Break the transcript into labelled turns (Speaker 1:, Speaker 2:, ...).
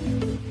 Speaker 1: Bye.